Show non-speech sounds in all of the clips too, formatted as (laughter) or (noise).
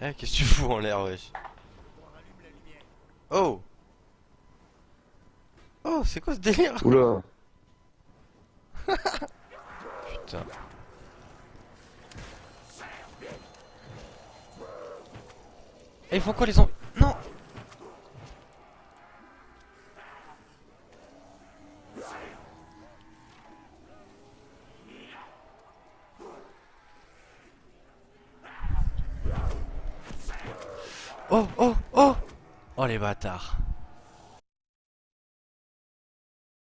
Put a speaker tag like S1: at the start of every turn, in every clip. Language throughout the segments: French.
S1: Eh, qu'est-ce que tu fous en l'air, wesh Oh Oh, c'est quoi ce délire
S2: Oula (laughs)
S1: Putain. Eh, ils font quoi les zombies Non Oh, oh, oh. Oh les bâtards.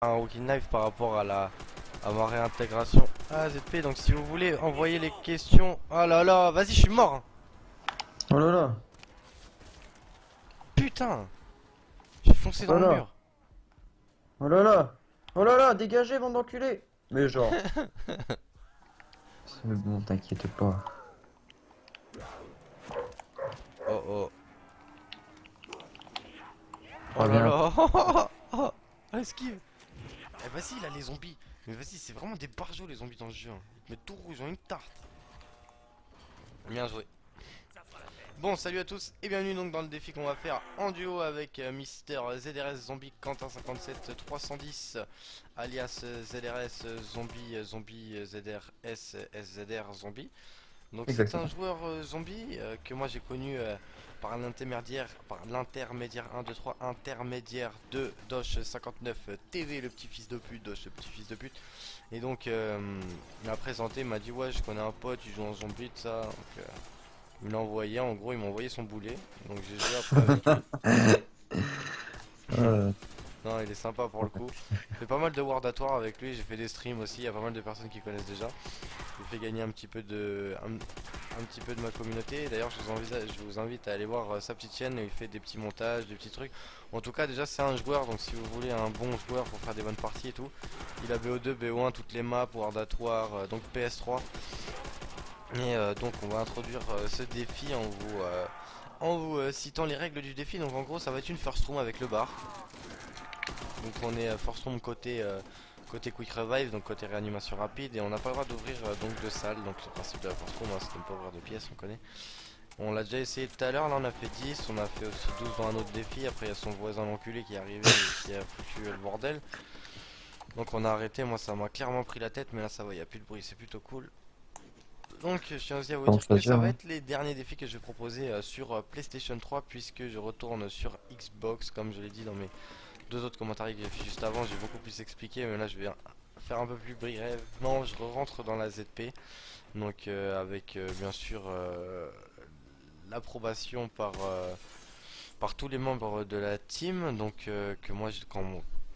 S1: Un rookie knife par rapport à la à ma réintégration. Ah ZP donc si vous voulez envoyer les questions. Oh là là vas-y je suis mort.
S2: Oh là là.
S1: Putain. J'ai foncé dans
S2: Oh
S1: le
S2: là.
S1: mur.
S2: Oh là là. Oh là là Dégagez, bande d'enculés. Mais genre... (laughs) C'est bon, t'inquiète pas.
S1: Oh oh
S2: Oh,
S1: Oh là là. (laughs) Oh, oh, oh, esquive. Eh vas-y là les zombies. Mais vas-y c'est vraiment des barjots les zombies dans ce jeu hein. Ils te mettent tout rouge, ils ont une tarte. Bien joué. Bon salut à tous et bienvenue donc dans le défi qu'on va faire en duo avec euh, Mister ZRS Zombie Quentin 57 310 alias ZRS Zombie Zombie ZRS SZR Zombie donc c'est un joueur euh, zombie euh, que moi j'ai connu euh, par l'intermédiaire par l'intermédiaire 1 2 3 intermédiaire de Dosh 59 euh, TV le petit fils de pute Dosh le petit fils de pute. Et donc il m'a présenté il m'a dit ouais je connais un pote il joue en zombie tout ça. Donc euh, il me l'a envoyé en gros il m'a envoyé son boulet. Donc j'ai joué après avec (laughs) lui il est sympa pour le coup. J'ai fait pas mal de World at War avec lui j'ai fait des streams aussi il y a pas mal de personnes qui connaissent déjà. Lui fais gagner un petit peu de un, petit peu de ma communauté. D'ailleurs je vous invite à aller voir euh, sa petite chaîne il fait des petits montages des petits trucs. En tout cas déjà c'est un joueur donc si vous voulez un bon joueur pour faire des bonnes parties et tout il a BO2 BO1 toutes les maps World at War euh, donc PS3 et euh, donc on va introduire ce défi en vous en vous citant les règles du défi. Donc en gros ça va être une first room avec le bar donc on est euh, first room côté euh, côté quick revive donc côté réanimation rapide et on n'a pas le droit d'ouvrir euh, donc de salle. Donc le principe de la first room hein, c'est de ne pas ouvrir de pièces on connaît. On l'a déjà essayé tout à l'heure là on a fait 10 on a fait aussi 12 dans un autre défi. Après il y a son voisin l'enculé qui est arrivé et qui a foutu le bordel. Donc on a arrêté moi ça m'a clairement pris la tête mais là ça va il n'y a plus de bruit c'est plutôt cool. Donc je tiens aussi à vous dire que ça va
S2: hein.
S1: être les derniers défis que je vais proposer sur PlayStation 3 puisque je retourne sur Xbox comme je l'ai dit dans mes deux autres commentaires que j'ai fait juste avant j'ai beaucoup plus expliqué mais là je vais faire un peu plus brièvement. Je rentre dans la ZP donc euh, avec euh, bien sûr euh, l'approbation par par tous les membres de la team. Donc que moi je- quand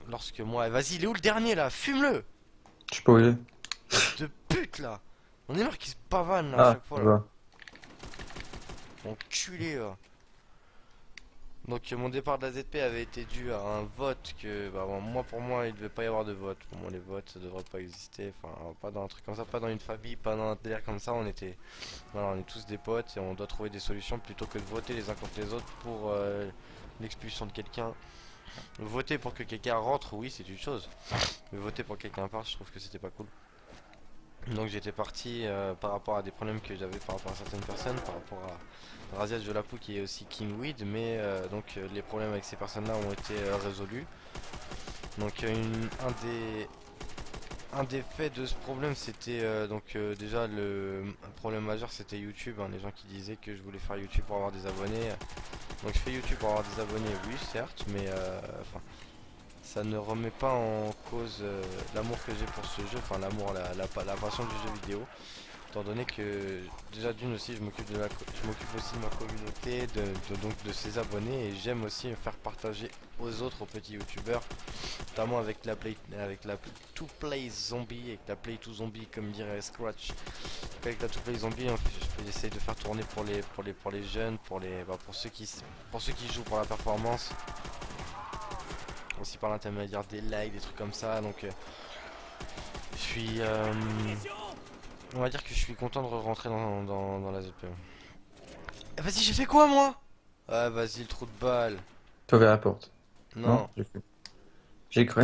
S1: lorsque moi vas-y il est où le dernier là? Fume-le!
S2: Je sais pas où il est.
S1: de pute là! On est marre qu'il se pavane là à
S2: Ah,
S1: chaque fois là. Enculé là. Donc mon départ de la ZP avait été dû à un vote que bah, bon, moi pour moi il devait pas y avoir de vote. Pour moi les votes ça devrait pas exister. Enfin pas dans un truc comme ça, pas dans une famille, pas dans un délire comme ça. On était voilà, on est tous des potes et on doit trouver des solutions plutôt que de voter les uns contre les autres pour euh, l'expulsion de quelqu'un. Voter pour que quelqu'un rentre, oui c'est une chose. Mais voter pour que quelqu'un parte, je trouve que c'était pas cool. Donc j'étais parti euh, par rapport à des problèmes que j'avais par rapport à certaines personnes, par rapport à Razia Jolapou qui est aussi Kingweed, mais euh, donc euh, les problèmes avec ces personnes-là ont été résolus. Donc un des faits de ce problème c'était donc déjà le problème majeur c'était YouTube, hein, les gens qui disaient que je voulais faire YouTube pour avoir des abonnés. Donc je fais YouTube pour avoir des abonnés, oui certes, mais enfin ça ne remet pas en cause euh, l'amour que j'ai pour ce jeu, enfin l'amour, la, la, pa- la passion du jeu vidéo. Étant donné que déjà d'une aussi je m'occupe de je m'occupe aussi de ma communauté, de, donc de ses abonnés et j'aime aussi faire partager aux autres aux petits youtubeurs, notamment avec la play avec la to play zombie, avec la play to zombie comme dirait Scratch. Avec la to play zombie, on fait- de faire tourner pour les pour les pour les jeunes, pour les bah, pour ceux qui pour ceux qui jouent pour la performance aussi par l'intermédiaire des likes, des trucs comme ça. Donc, euh, je suis, euh, on va dire que je suis content de rentrer dans, dans, dans la ZP. Eh, vas-y, j'ai fait quoi moi? Ah, vas-y, le trou de balle.
S2: T'as ouvert la porte.
S1: Non,
S2: j'ai cru. J'ai cru.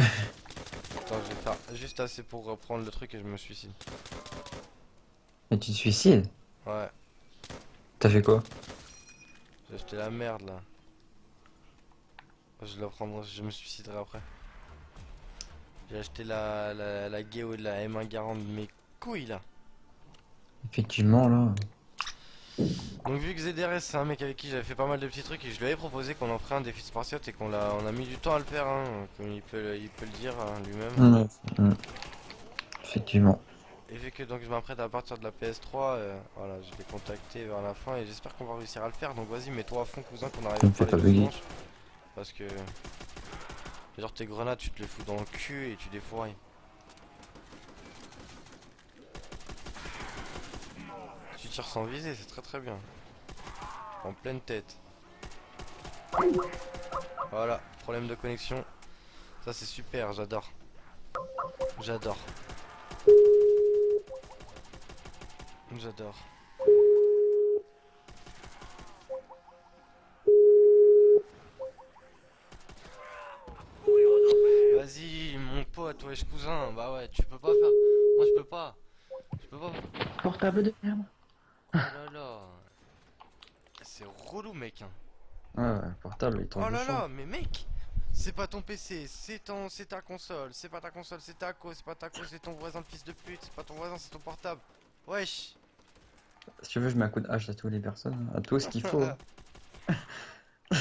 S1: attends, je vais faire juste assez pour reprendre le truc et je me suicide.
S2: Mais tu te suicides?
S1: Ouais,
S2: T'as fait quoi?
S1: J'ai acheté la merde là. Je la prendrai, je me suiciderai après. J'ai acheté la, la, la Geo et la M1 Garand de mes couilles là.
S2: Effectivement, là.
S1: Donc vu que ZDRS c'est un mec avec qui j'avais fait pas mal de petits trucs et je lui avais proposé qu'on en ferait un défi spartiate et qu'on l'a on a mis du temps à le faire hein, comme il peut, le- il peut le dire hein, lui-même.
S2: Effectivement.
S1: Et vu que donc je m'apprête à partir de la PS3, euh, voilà, je l'ai contacté vers la fin et j'espère qu'on va réussir à le faire. Donc vas-y, mets-toi à fond cousin qu'on arrive à faire les. Parce que genre tes grenades, tu te les fous dans le cul et tu les fourrais. Tu tires sans viser, c'est très très bien. En pleine tête. Voilà, problème de connexion. Ça c'est super, j'adore. J'adore. J'adore. Vas-y, mon pote, wesh cousin, bah ouais, tu peux pas faire. Moi je peux pas. Je peux pas.
S2: Portable de merde.
S1: Oh là là. C'est relou, mec. hein.
S2: Ouais, ouais, portable, il tombe
S1: Oh là là, mais mec, c'est pas ton PC, c'est ton, c'est ta console, c'est pas ta console, c'est ta co, c'est pas ta co, c'est ton voisin de fils de pute, c'est pas ton voisin, c'est ton portable. Wesh.
S2: Si tu veux, je mets un coup de hache à toutes les personnes, à tout ce qu'il faut. (laughs)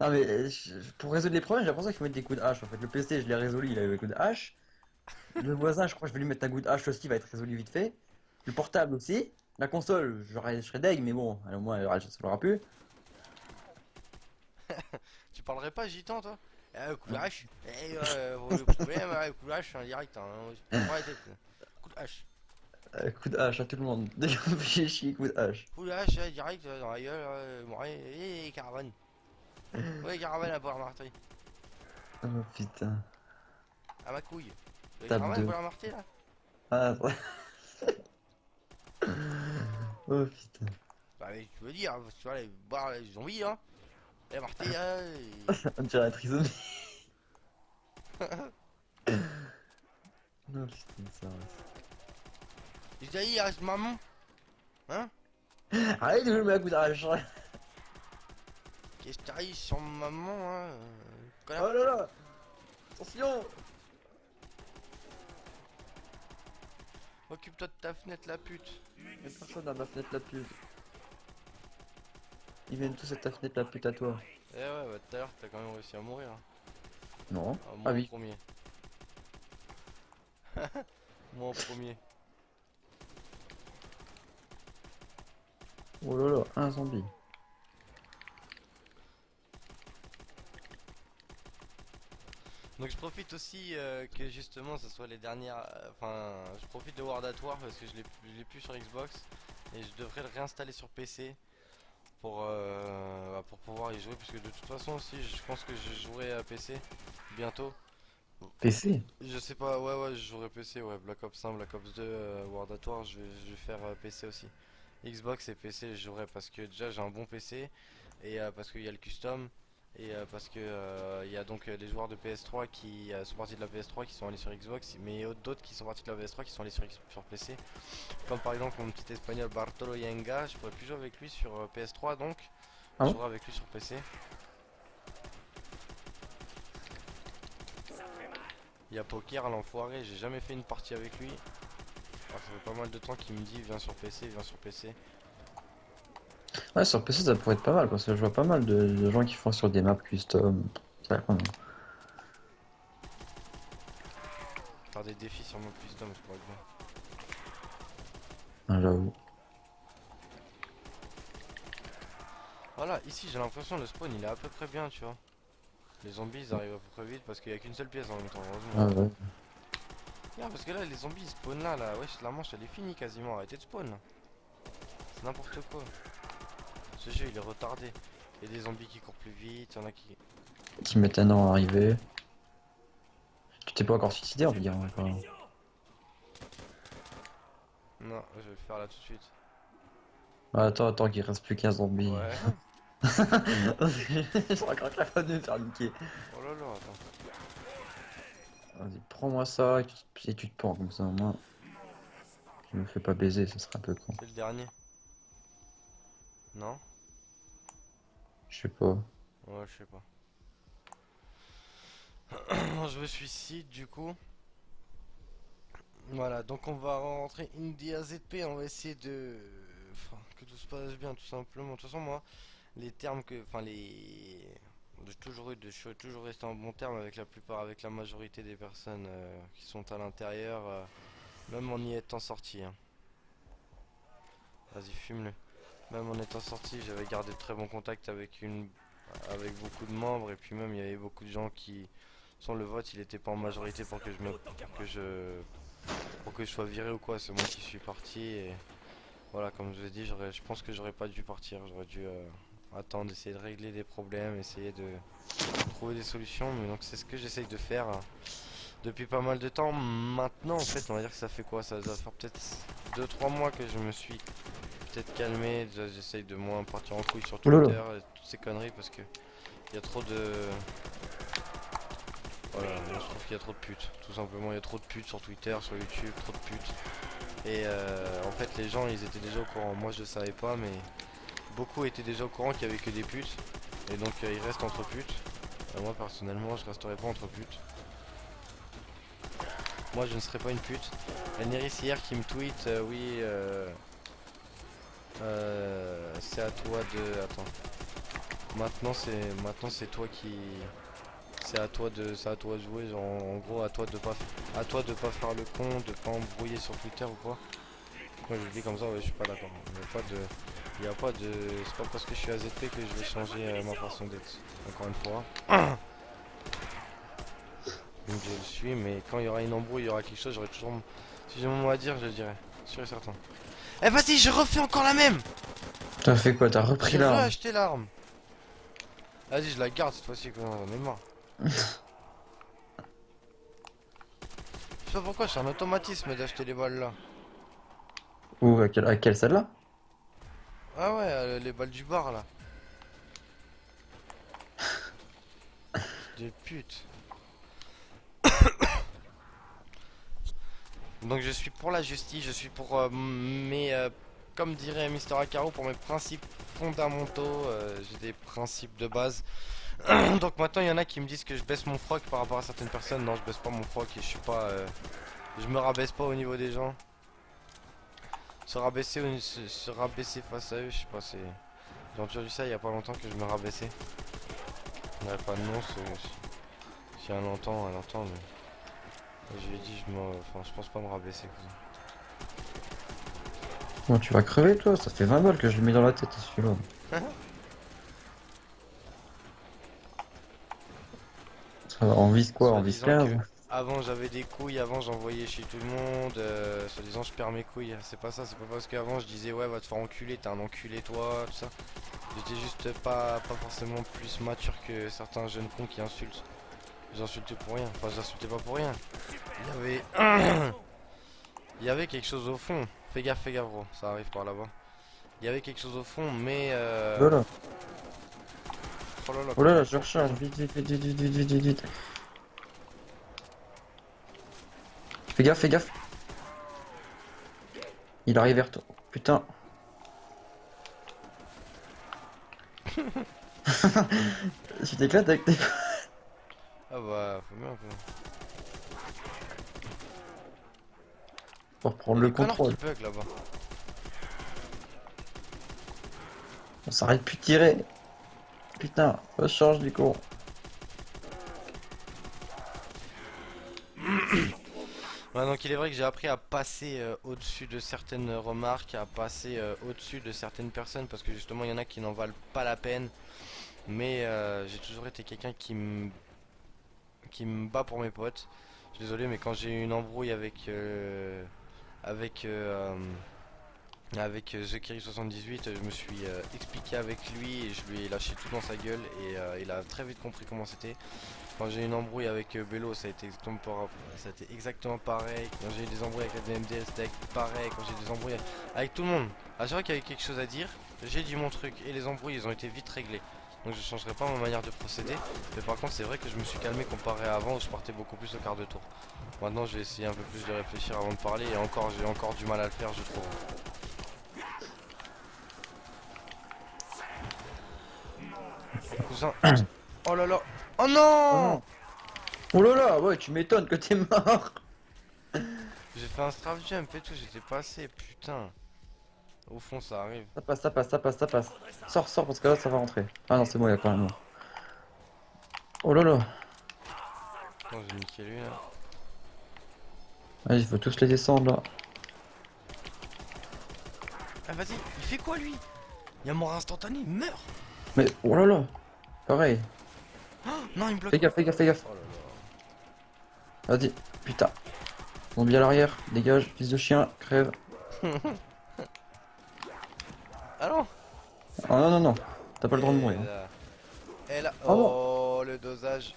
S2: non mais euh, je- pour résoudre les problèmes, j'ai l'impression qu'il faut mettre des coups de hache. En fait, le PC, je l'ai résolu, il avait le coup de hache. Le voisin, je crois que je vais lui mettre un coup de hache aussi, il va être résolu vite fait. Le portable aussi. La console, j'aurais- je serais deg, mais bon, au moins, elle ne l'aura plus. (laughs)
S1: Tu parlerais pas gitan, toi? Eh, coup de hache Eh, euh, le problème, coup de hache en direct, hein. je la tête. Coup de hache.
S2: Euh, coup de hache à tout le monde. (laughs) Me fait chier, coup de hache.
S1: Coup de hache, direct, euh, dans la gueule, euh, ouais, eh, caravane. (laughs) Ouais, caravane à boire marteau.
S2: Oh putain.
S1: À ma couille.
S2: Tape
S1: la marté, là
S2: Ah, ça- (laughs) oh putain.
S1: Bah, mais tu veux dire, tu vois, les boire les zombies, hein La (laughs) (laughs) marté, là, et-
S2: On dirait un trisomie. non, putain, ça va.
S1: Je dis, il reste maman.
S2: Arrête de jouer à coup de hache. Oh
S1: Qu'est-ce que t'arrives sur maman, hein euh, connard.
S2: là là Attention
S1: Occupe-toi de ta fenêtre, la pute.
S2: Y'a personne dans ma fenêtre la pute. Ils viennent tous à ta fenêtre la pute à toi.
S1: Eh ouais, bah tout à l'heure, t'as quand même réussi à mourir. hein.
S2: Non.
S1: Ah, moi
S2: Ah
S1: en
S2: oui.
S1: premier. (laughs) moi en premier.
S2: Oh là là, un zombie.
S1: Donc je profite aussi euh, que justement ce soit les dernières. euh, Enfin, je profite de World at War parce que je l'ai plus- sur Xbox et je devrais le réinstaller sur PC pour euh, bah, pour pouvoir y jouer parce que de toute façon aussi je pense que je jouerai à PC bientôt.
S2: PC
S1: Je sais pas, ouais ouais je jouerai PC, ouais Black Ops 1, Black Ops 2, euh, World at War, je vais, je vais faire PC aussi. Xbox et PC je jouerai parce que déjà j'ai un bon PC et parce qu'il y a le custom et euh, parce que euh, il y a donc euh, les joueurs de PS3 qui euh, sont partis de la PS3 qui sont allés sur Xbox mais d'autres qui sont partis de la PS3 qui sont allés sur, sur PC comme par exemple mon petit espagnol Bartolo Yenga je pourrais plus jouer avec lui sur euh, PS3 donc.
S2: Ah
S1: je jouerai avec lui sur PC Il y a Poker l'enfoiré j'ai jamais fait une partie avec lui. Ah, ça fait pas mal de temps qu'il me dit viens sur PC viens sur PC
S2: Ouais, sur PC ça pourrait être pas mal parce que je vois pas mal de, de gens qui font sur des maps custom. Ça
S1: faire des défis sur mon custom je pourrais bien
S2: Ah, J'avoue.
S1: Voilà, ici j'ai l'impression le spawn il est à peu près bien, tu vois. Les zombies ils arrivent à peu près vite parce qu'il y a qu'une seule pièce en même temps,
S2: Ah
S1: heureusement.
S2: ouais.
S1: Regarde, parce que là les zombies ils spawnent là, là, wesh, la manche elle est finie quasiment, arrêtez de spawn. C'est n'importe quoi. Ce jeu il est retardé. Il y a des zombies qui courent plus vite, il y en a qui.
S2: Qui mettent un an à arriver. Tu t'es pas encore suicidé, va dire. encore.
S1: Non, je vais le faire là tout de suite.
S2: Ah, attends, attends, qu'il reste plus qu'un zombie.
S1: Ouais.
S2: suis encore capable de me faire niquer.
S1: Oh là là, attends.
S2: Vas-y, prends-moi ça et tu, et tu te pends comme ça, moi. Je me fais pas baiser, ce serait un peu con.
S1: C'est le dernier. Non?
S2: Je sais pas.
S1: Ouais, je sais pas. (clears throat) je me suicide du coup. Voilà, donc on va rentrer Indie AZP, on va essayer de... Que tout se passe bien tout simplement. De toute façon moi, les termes que... Enfin les... Toujours de... Je suis toujours resté en bon terme avec la plupart, avec la majorité des personnes euh, qui sont à l'intérieur, euh, même en y étant sorti. hein. Vas-y, fume-le. Même en étant sorti, j'avais gardé de très bons contacts avec une... avec beaucoup de membres et puis même il y avait beaucoup de gens qui... Sans le vote, il était pas en majorité pour que je me... que je pour que je sois viré ou quoi, c'est moi qui suis parti et voilà comme je vous ai dit je pense que j'aurais pas dû partir, j'aurais dû euh, attendre, essayer de régler des problèmes, essayer de trouver des solutions, mais donc c'est ce que j'essaye de faire euh, depuis pas mal de temps. Maintenant en fait on va dire que ça fait quoi? Ça doit faire peut-être 2-3 mois que je me suis calmé, déjà, j'essaye de moins partir en couille sur. Twitter et toutes ces conneries parce que il y a trop de voilà, je trouve qu'il y a trop de putes. Tout simplement, il y a trop de putes sur Twitter, sur YouTube, trop de putes. Et euh, en fait, les gens, ils étaient déjà au courant. Moi, je savais pas, mais beaucoup étaient déjà au courant qu'il y avait que des putes. Et donc, euh, ils restent entre putes. Euh, moi, personnellement, je resterai pas entre putes. Moi, je ne serai pas une pute. Neris hier qui me tweet, euh, oui, euh, c'est à toi de. Attends. Maintenant, c'est maintenant, c'est toi qui. C'est à toi de, c'est à toi de jouer, genre en gros à toi de pas, à toi de pas faire le con, de pas embrouiller sur Twitter ou quoi. Moi je le dis comme ça, ouais, je suis pas d'accord. Il y a pas de, a pas de, c'est pas parce que je suis AZP que je vais changer euh, ma façon d'être. Encore une fois. (coughs) Donc je le suis, mais quand il y aura une embrouille, il y aura quelque chose, j'aurai toujours, si j'ai mon mot à dire, je le dirai, sûr et certain. Eh vas-y, je refais encore la même.
S2: T'as fait quoi T'as repris
S1: J'ai
S2: l'arme
S1: acheté l'arme. Vas-y, je la garde cette fois-ci. J'en ai marre. Je sais pas pourquoi, c'est un automatisme d'acheter les balles là.
S2: Ou à quelle, à quelle celle-là
S1: Ah ouais, euh, les balles du bar là. (laughs) Des putes. Donc je suis pour la justice, je suis pour euh, mes, euh, comme dirait Mister Akaro, pour mes principes fondamentaux. euh, J'ai des principes de base. (clears throat) Donc maintenant il y en a qui me disent que je baisse mon froc par rapport à certaines personnes. Non, je baisse pas mon froc et je suis pas, euh, je me rabaisse pas au niveau des gens. Se rabaisser, au- se, se rabaisser face à eux, je sais pas, c'est. J'ai entendu ça il y a pas longtemps que je me rabaissais. Il n'y avait pas de nom, si, elle entend, elle entend, mais. Je lui ai dit, je, me... enfin, je pense pas me rabaisser.
S2: Bon, tu vas crever toi, ça fait 20 balles que je le mets dans la tête celui-là. (laughs) On vise quoi On vise
S1: disant
S2: 15
S1: que Avant j'avais des couilles, avant j'envoyais chez tout le monde, euh, soit disant je perds mes couilles. C'est pas ça, c'est pas parce qu'avant je disais ouais va te faire enculer, t'es un enculé toi, tout ça. J'étais juste pas, pas forcément plus mature que certains jeunes cons qui insultent. Vous insultez pour rien. Enfin, j'insultais pas pour rien. Il y avait... (coughs) Il y avait quelque chose au fond. Fais gaffe, fais gaffe, gros. Ça arrive par là-bas. Il y avait quelque chose au fond, mais... Euh... Voilà.
S2: Oh là là.
S1: Oh là là,
S2: oh je recharge. Vite, vite, vite, vite, vite, vite, vite. Fais gaffe, fais gaffe. Il arrive vers toi. Putain. (laughs) (laughs) tu t'éclates avec tes...
S1: Ah bah, faut bien un peu.
S2: Pour prendre le
S1: connards
S2: contrôle.
S1: qui bug là-bas.
S2: On s'arrête plus de tirer. Putain, recharge du coup. (clears throat)
S1: Ouais, donc il est vrai que j'ai appris à passer euh, au-dessus de certaines remarques, à passer euh, au-dessus de certaines personnes parce que justement il y en a qui n'en valent pas la peine. Mais euh, j'ai toujours été quelqu'un qui me qui me bat pour mes potes. Je suis désolé mais quand j'ai eu une embrouille avec euh, avec euh, avec euh, TheKiri78, je me suis euh, expliqué avec lui et je lui ai lâché tout dans sa gueule et euh, il a très vite compris comment c'était. Quand j'ai eu une embrouille avec Bello, ça a été exactement, ça a été exactement pareil. Quand j'ai eu des embrouilles avec la DMDL, c'était pareil. Quand j'ai eu des embrouilles avec tout le monde, à chaque fois qu'il y avait quelque chose à dire, j'ai dit mon truc. Et les embrouilles, ils ont été vite réglées. Donc je changerai pas ma manière de procéder. Mais par contre, c'est vrai que je me suis calmé comparé à avant où je partais beaucoup plus au quart de tour. Maintenant, je vais essayer un peu plus de réfléchir avant de parler. Et encore, j'ai encore du mal à le faire, je trouve. Cousin. Oh là là. Oh
S2: Oh
S1: non
S2: non. Oh là là, ouais, tu m'étonnes que t'es mort.
S1: J'ai fait un strafe jump et tout, j'étais passé, putain. Au fond, ça arrive.
S2: Ça passe, ça passe, ça passe, ça passe. Sors, sors, parce que là, ça va rentrer. Ah non, c'est bon, il y a quand même mort. Oh là là.
S1: Non, j'ai niqué lui là.
S2: Vas-y, il faut tous les descendre là.
S1: Ah, vas-y, il fait quoi lui? Il y a mort instantané, il meurt
S2: Mais oh là là. Pareil.
S1: Oh, Non, il me bloque.
S2: Fais gaffe, fais gaffe, fais gaffe.
S1: Oh
S2: Vas-y. Putain. Zombie à l'arrière. Dégage, fils de chien. Crève. (laughs)
S1: Ah non
S2: Oh non, non, non. T'as pas le droit de mourir. hein.
S1: là. Et là.
S2: Oh non.
S1: Le dosage.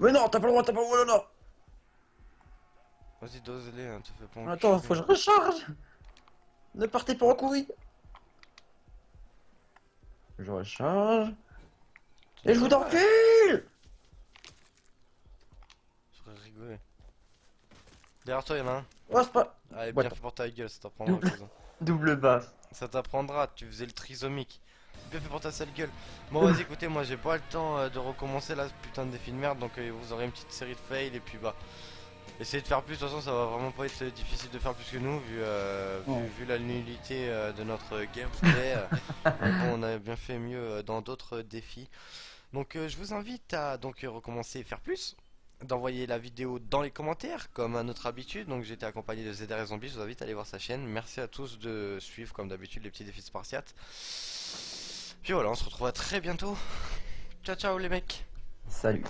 S2: Mais non, t'as pas le droit, t'as pas le droit, non, non.
S1: Vas-y, dose-les, hein, te fais pas
S2: Attends, faut que je recharge. Ne partez pas en courir. Je recharge. Et je vous encule
S1: J'aurais rigolé. Derrière toi, y'en a un.
S2: Oh, c'est pas...
S1: Allez, bien fait pour ta gueule, ça t'apprendra,
S2: Double. Double basse.
S1: Ça t'apprendra, tu faisais le trisomique. Bien fait pour ta sale gueule. Bon, vas-y, écoutez, moi j'ai pas le temps euh, de recommencer là, ce putain de défi de merde, donc euh, vous aurez une petite série de fails et puis bah. Essayez de faire plus, de toute façon ça va vraiment pas être difficile de faire plus que nous vu, euh, vu,
S2: Ouais.
S1: vu la nullité euh, de notre gameplay. (laughs) euh, bon, on a bien fait mieux euh, dans d'autres défis. Donc euh, je vous invite à donc euh, recommencer et faire plus. D'envoyer la vidéo dans les commentaires comme à notre habitude. Donc j'étais accompagné de et Zombie, je vous invite à aller voir sa chaîne. Merci à tous de suivre comme d'habitude les petits défis spartiates. Puis voilà, on se retrouve à très bientôt. Ciao ciao les mecs
S2: Salut.